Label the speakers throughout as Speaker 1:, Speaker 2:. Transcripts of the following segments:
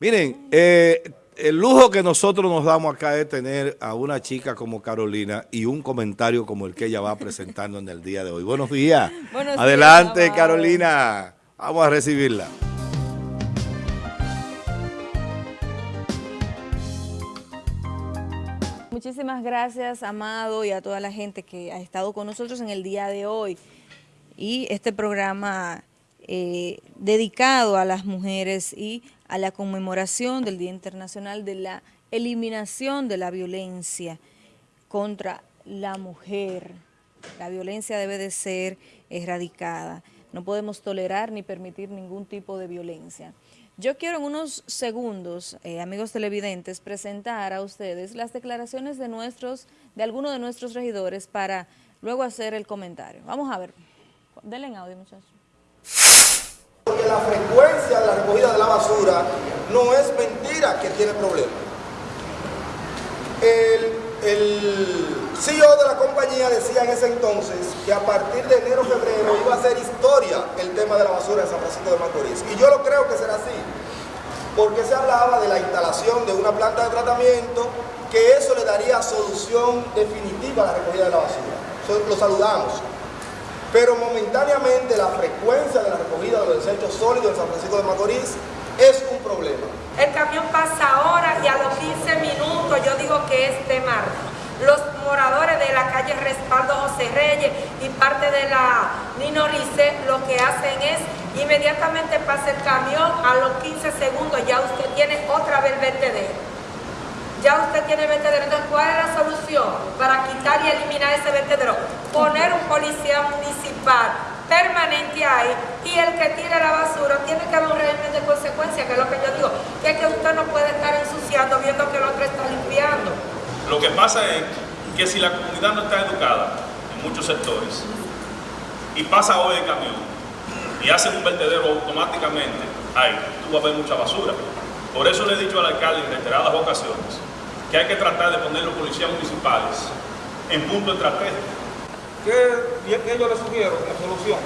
Speaker 1: Miren, eh, el lujo que nosotros nos damos acá es tener a una chica como Carolina y un comentario como el que ella va presentando en el día de hoy. Buenos días.
Speaker 2: Buenos
Speaker 1: Adelante,
Speaker 2: días,
Speaker 1: Carolina. Vamos a recibirla.
Speaker 2: Muchísimas gracias, Amado, y a toda la gente que ha estado con nosotros en el día de hoy. Y este programa eh, dedicado a las mujeres y a la conmemoración del Día Internacional de la Eliminación de la Violencia contra la Mujer. La violencia debe de ser erradicada. No podemos tolerar ni permitir ningún tipo de violencia. Yo quiero en unos segundos, eh, amigos televidentes, presentar a ustedes las declaraciones de nuestros, de algunos de nuestros regidores para luego hacer el comentario. Vamos a ver. Denle en audio, muchachos.
Speaker 3: La frecuencia de la recogida de la basura no es mentira que tiene problemas. El, el CEO de la compañía decía en ese entonces que a partir de enero-febrero iba a ser historia el tema de la basura en San Francisco de Macorís. Y yo lo creo que será así, porque se hablaba de la instalación de una planta de tratamiento, que eso le daría solución definitiva a la recogida de la basura. Lo saludamos. Pero momentáneamente la frecuencia de la recogida de los desechos sólidos en San Francisco de Macorís es un problema.
Speaker 4: El camión pasa ahora y a los 15 minutos yo digo que es de mar. Los moradores de la calle Respaldo José Reyes y parte de la Nino Rice lo que hacen es inmediatamente pasa el camión, a los 15 segundos ya usted tiene otra vez vertedero. Ya usted tiene vertedero, entonces ¿cuál es la solución para quitar y eliminar ese vertedero? Poner un policía municipal permanente ahí y el que tire la basura tiene que haber un régimen de consecuencia, que es lo que yo digo, que es que usted no puede estar ensuciando viendo que el otro está limpiando.
Speaker 5: Lo que pasa es que si la comunidad no está educada en muchos sectores y pasa hoy el camión y hace un vertedero automáticamente, ahí tú vas a ver mucha basura. Por eso le he dicho al alcalde en reiteradas ocasiones que hay que tratar de poner los policías municipales en punto estratégico.
Speaker 6: ¿Qué, qué yo le sugiero como solución?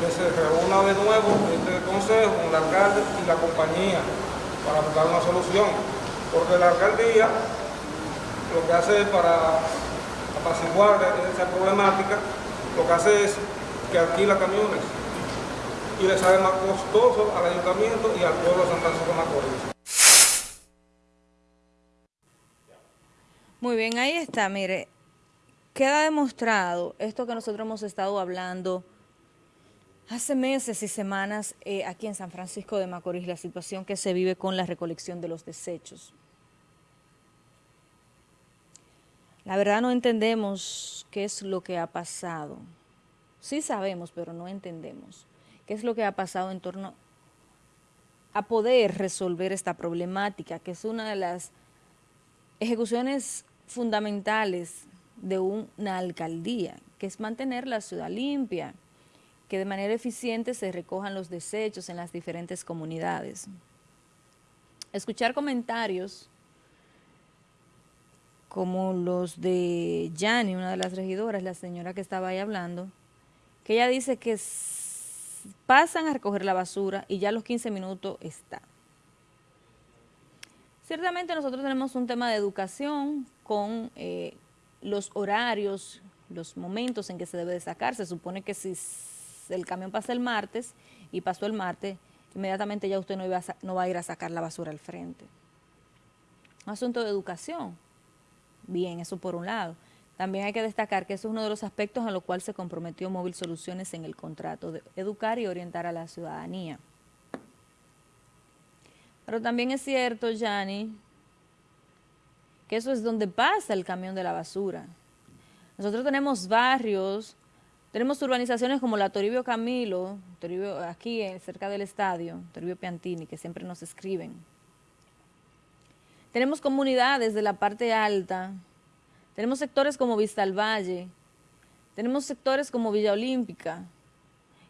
Speaker 6: Que se reúna de nuevo este consejo con el alcalde y la compañía para buscar una solución. Porque la alcaldía lo que hace es para apaciguar esa problemática, lo que hace es que alquila camiones y le sale más costoso al ayuntamiento y al pueblo de San Francisco de Macorís.
Speaker 2: Muy bien, ahí está, mire, queda demostrado esto que nosotros hemos estado hablando hace meses y semanas eh, aquí en San Francisco de Macorís, la situación que se vive con la recolección de los desechos. La verdad no entendemos qué es lo que ha pasado. Sí sabemos, pero no entendemos qué es lo que ha pasado en torno a poder resolver esta problemática, que es una de las ejecuciones fundamentales de una alcaldía, que es mantener la ciudad limpia, que de manera eficiente se recojan los desechos en las diferentes comunidades. Escuchar comentarios como los de Yani, una de las regidoras, la señora que estaba ahí hablando, que ella dice que pasan a recoger la basura y ya a los 15 minutos está. Ciertamente nosotros tenemos un tema de educación con eh, los horarios, los momentos en que se debe de sacar. Se supone que si el camión pasa el martes y pasó el martes, inmediatamente ya usted no, iba no va a ir a sacar la basura al frente. Un asunto de educación. Bien, eso por un lado. También hay que destacar que eso es uno de los aspectos a los cuales se comprometió Móvil Soluciones en el contrato, de educar y orientar a la ciudadanía. Pero también es cierto, Yanni, que eso es donde pasa el camión de la basura. Nosotros tenemos barrios, tenemos urbanizaciones como la Toribio Camilo, Toribio, aquí cerca del estadio, Toribio Piantini, que siempre nos escriben. Tenemos comunidades de la parte alta, tenemos sectores como Vista al Valle, tenemos sectores como Villa Olímpica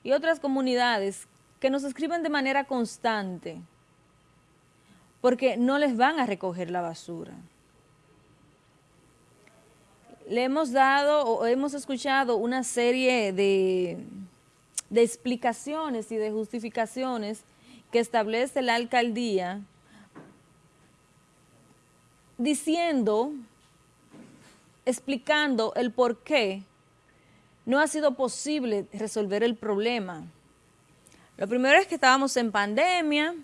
Speaker 2: y otras comunidades que nos escriben de manera constante porque no les van a recoger la basura. Le hemos dado o hemos escuchado una serie de, de explicaciones y de justificaciones que establece la alcaldía diciendo, explicando el por qué no ha sido posible resolver el problema. Lo primero es que estábamos en pandemia,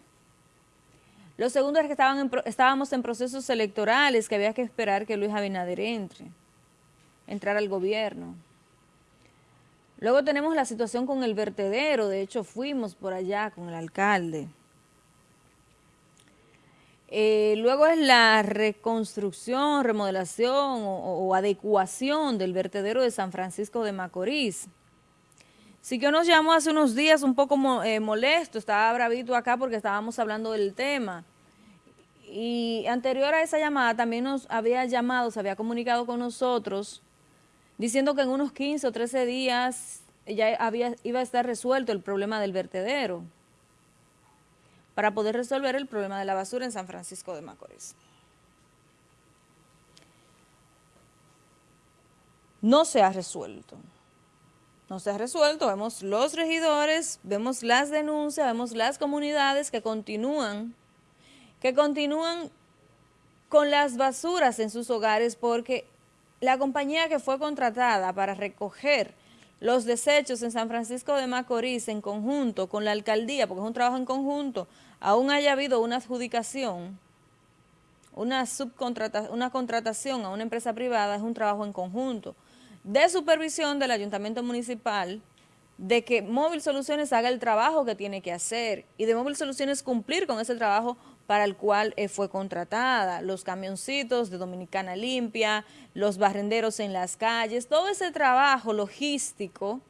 Speaker 2: lo segundo es que estaban estábamos en procesos electorales, que había que esperar que Luis Abinader entre, entrar al gobierno. Luego tenemos la situación con el vertedero, de hecho fuimos por allá con el alcalde. Eh, luego es la reconstrucción, remodelación o, adecuación del vertedero de San Francisco de Macorís. Sí que nos llamó hace unos días un poco eh, molesto, estaba bravito acá porque estábamos hablando del tema. Y anterior a esa llamada también nos había llamado, se había comunicado con nosotros, diciendo que en unos 15 o 13 días ya había, iba a estar resuelto el problema del vertedero para poder resolver el problema de la basura en San Francisco de Macorís. No se ha resuelto no se ha resuelto, vemos los regidores, vemos las denuncias, vemos las comunidades que continúan, que continúan con las basuras en sus hogares porque la compañía que fue contratada para recoger los desechos en San Francisco de Macorís en conjunto con la alcaldía, porque es un trabajo en conjunto, aún haya habido una adjudicación, una subcontratación, una contratación a una empresa privada, es un trabajo en conjunto de supervisión del ayuntamiento municipal de que Móvil Soluciones haga el trabajo que tiene que hacer y de Móvil Soluciones cumplir con ese trabajo para el cual eh, fue contratada, los camioncitos de Dominicana Limpia, los barrenderos en las calles, todo ese trabajo logístico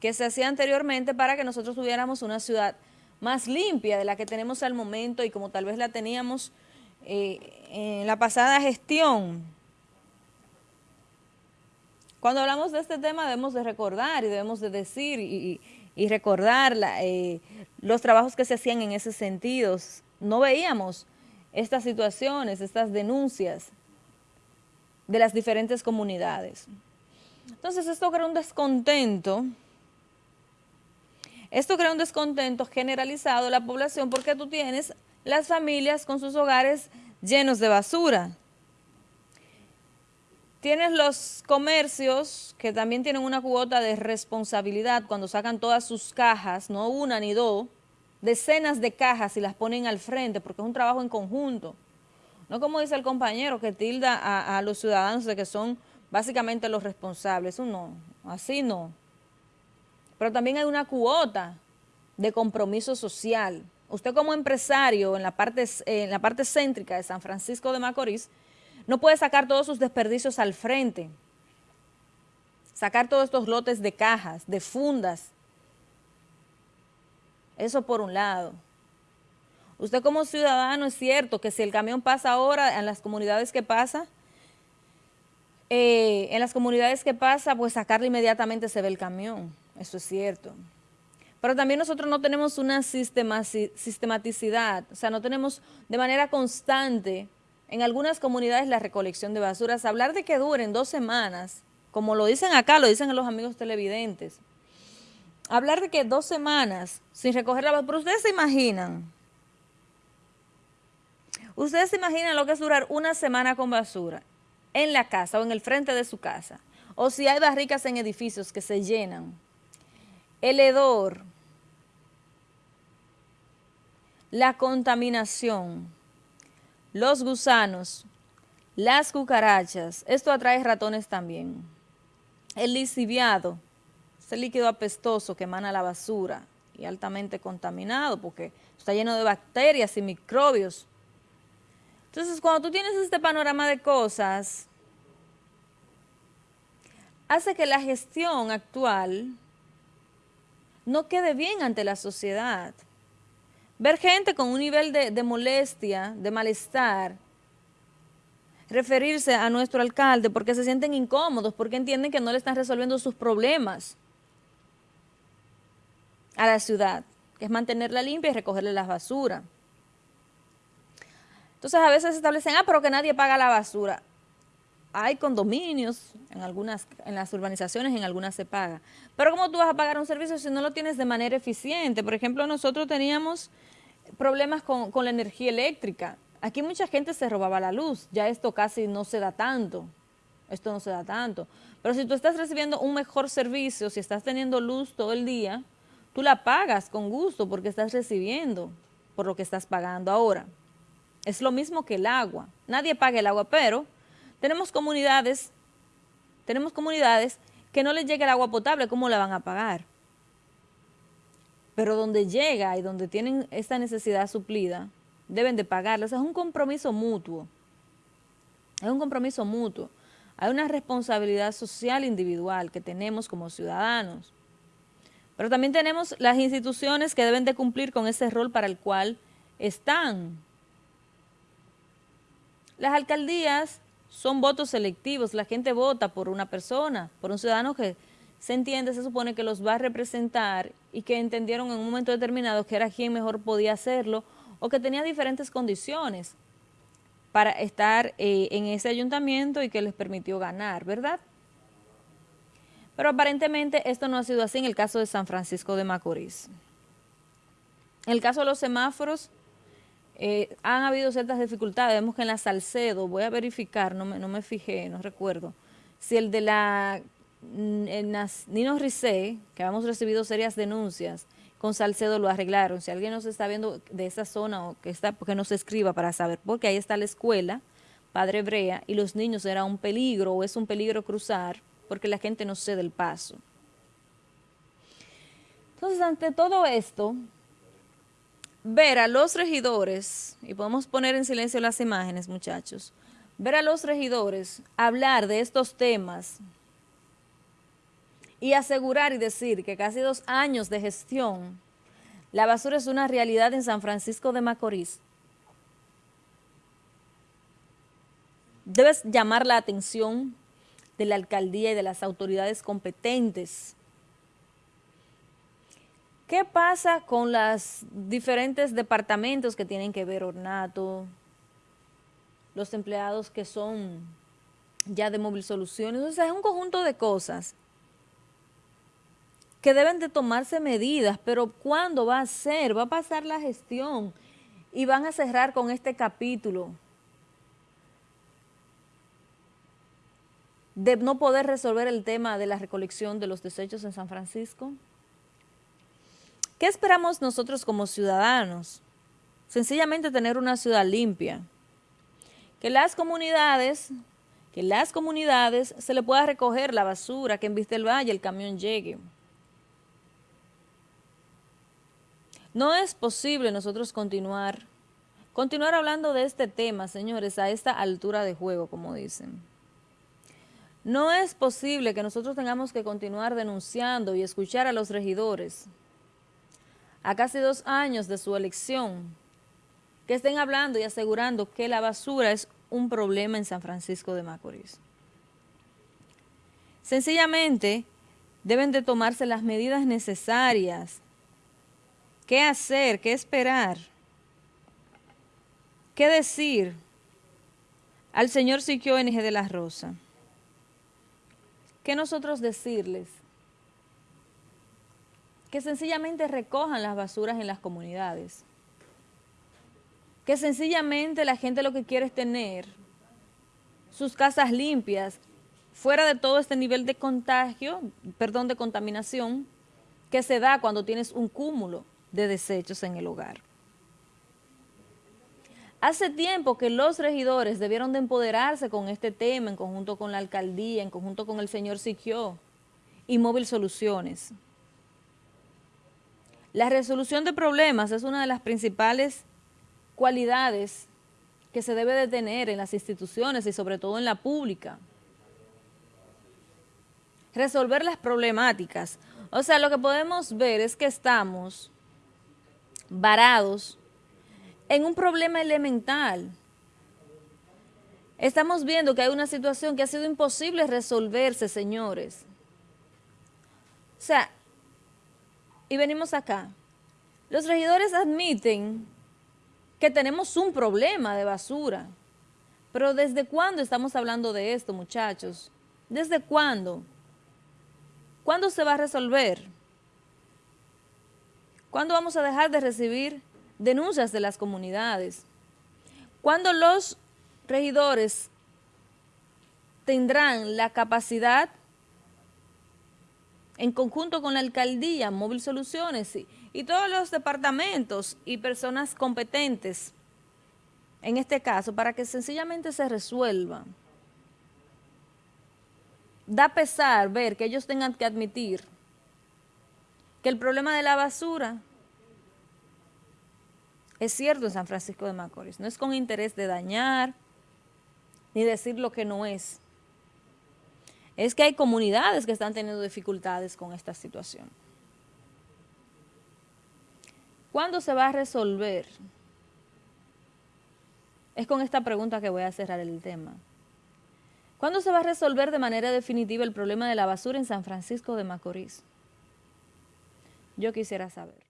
Speaker 2: que se hacía anteriormente para que nosotros tuviéramos una ciudad más limpia de la que tenemos al momento y como tal vez la teníamos eh, en la pasada gestión cuando hablamos de este tema debemos de recordar y debemos de decir y, recordar eh, los trabajos que se hacían en ese sentido. No veíamos estas situaciones, estas denuncias de las diferentes comunidades. Entonces esto crea un descontento, esto crea un descontento generalizado de la población porque tú tienes las familias con sus hogares llenos de basura. Tienes los comercios que también tienen una cuota de responsabilidad cuando sacan todas sus cajas, no una ni dos, decenas de cajas y las ponen al frente porque es un trabajo en conjunto. No como dice el compañero que tilda a, los ciudadanos de que son básicamente los responsables. Eso no, así no. Pero también hay una cuota de compromiso social. Usted como empresario en la parte, en la parte céntrica de San Francisco de Macorís, no puede sacar todos sus desperdicios al frente, sacar todos estos lotes de cajas, de fundas. Eso por un lado. Usted como ciudadano es cierto que si el camión pasa ahora en las comunidades que pasa, eh, en las comunidades que pasa, pues sacarle inmediatamente se ve el camión. Eso es cierto. Pero también nosotros no tenemos una sistematicidad, o sea, no tenemos de manera constante en algunas comunidades la recolección de basuras, hablar de que duren dos semanas, como lo dicen acá, lo dicen los amigos televidentes, hablar de que dos semanas sin recoger la basura, pero ustedes se imaginan, ustedes se imaginan lo que es durar una semana con basura en la casa o en el frente de su casa, o si hay barricas en edificios que se llenan, el hedor, la contaminación, los gusanos, las cucarachas, esto atrae ratones también. El lisiviado, ese líquido apestoso que emana la basura y altamente contaminado porque está lleno de bacterias y microbios. Entonces, cuando tú tienes este panorama de cosas, hace que la gestión actual no quede bien ante la sociedad. Ver gente con un nivel de, molestia, de malestar, referirse a nuestro alcalde porque se sienten incómodos, porque entienden que no le están resolviendo sus problemas a la ciudad, que es mantenerla limpia y recogerle las basuras. Entonces a veces establecen, ah, pero que nadie paga la basura. Hay condominios, en algunas, en las urbanizaciones, en algunas se paga. Pero ¿cómo tú vas a pagar un servicio si no lo tienes de manera eficiente? Por ejemplo, nosotros teníamos problemas con, con la energía eléctrica. Aquí mucha gente se robaba la luz, ya esto casi no se da tanto, esto no se da tanto. Pero si tú estás recibiendo un mejor servicio, si estás teniendo luz todo el día, tú la pagas con gusto porque estás recibiendo por lo que estás pagando ahora. Es lo mismo que el agua. Nadie paga el agua, pero tenemos comunidades, tenemos comunidades que no les llega el agua potable, ¿cómo la van a pagar? Pero donde llega y donde tienen esta necesidad suplida, deben de pagarla. es un compromiso mutuo. Es un compromiso mutuo. Hay una responsabilidad social individual que tenemos como ciudadanos. Pero también tenemos las instituciones que deben de cumplir con ese rol para el cual están. Las alcaldías son votos selectivos, la gente vota por una persona, por un ciudadano que se entiende, se supone que los va a representar y que entendieron en un momento determinado que era quien mejor podía hacerlo o que tenía diferentes condiciones para estar eh, en ese ayuntamiento y que les permitió ganar, ¿verdad? Pero aparentemente esto no ha sido así en el caso de San Francisco de Macorís. En el caso de los semáforos, eh, han habido ciertas dificultades. Vemos que en la Salcedo, voy a verificar, no me, no me fijé, no recuerdo, si el de la mm, Nino Ricé, que habíamos recibido serias denuncias, con Salcedo lo arreglaron. Si alguien nos está viendo de esa zona o que está, porque nos escriba para saber, porque ahí está la escuela, Padre Brea, y los niños era un peligro o es un peligro cruzar, porque la gente no cede el paso. Entonces, ante todo esto, ver a los regidores, y podemos poner en silencio las imágenes, muchachos, ver a los regidores hablar de estos temas y asegurar y decir que casi dos años de gestión, la basura es una realidad en San Francisco de Macorís. Debes llamar la atención de la alcaldía y de las autoridades competentes ¿Qué pasa con los diferentes departamentos que tienen que ver ornato, los empleados que son ya de móvil soluciones? O sea, es un conjunto de cosas que deben de tomarse medidas, pero ¿cuándo va a ser? Va a pasar la gestión y van a cerrar con este capítulo de no poder resolver el tema de la recolección de los desechos en San Francisco. ¿Qué esperamos nosotros como ciudadanos? Sencillamente tener una ciudad limpia. Que las comunidades, que las comunidades se le pueda recoger la basura, que en Vista del Valle el camión llegue. No es posible nosotros continuar, continuar hablando de este tema, señores, a esta altura de juego, como dicen. No es posible que nosotros tengamos que continuar denunciando y escuchar a los regidores a casi dos años de su elección, que estén hablando y asegurando que la basura es un problema en San Francisco de Macorís. Sencillamente, deben de tomarse las medidas necesarias. ¿Qué hacer? ¿Qué esperar? ¿Qué decir al señor Siquio NG de la Rosa? ¿Qué nosotros decirles? Que sencillamente recojan las basuras en las comunidades. Que sencillamente la gente lo que quiere es tener sus casas limpias, fuera de todo este nivel de contagio, perdón, de contaminación, que se da cuando tienes un cúmulo de desechos en el hogar. Hace tiempo que los regidores debieron de empoderarse con este tema en conjunto con la alcaldía, en conjunto con el señor Siquio y Móvil Soluciones. La resolución de problemas es una de las principales cualidades que se debe de tener en las instituciones y sobre todo en la pública. Resolver las problemáticas. O sea, lo que podemos ver es que estamos varados en un problema elemental. Estamos viendo que hay una situación que ha sido imposible resolverse, señores. O sea, y venimos acá. Los regidores admiten que tenemos un problema de basura, Pero ¿desde cuándo estamos hablando de esto, muchachos? ¿Desde cuándo? ¿Cuándo se va a resolver? ¿Cuándo vamos a dejar de recibir denuncias de las comunidades? ¿Cuándo los regidores tendrán la capacidad en conjunto con la alcaldía, Móvil Soluciones y, y todos los departamentos y personas competentes en este caso para que sencillamente se resuelva. Da pesar ver que ellos tengan que admitir que el problema de la basura es cierto en San Francisco de Macorís, no es con interés de dañar ni decir lo que no es. Es que hay comunidades que están teniendo dificultades con esta situación. ¿Cuándo se va a resolver? Es con esta pregunta que voy a cerrar el tema. ¿Cuándo se va a resolver de manera definitiva el problema de la basura en San Francisco de Macorís? Yo quisiera saber.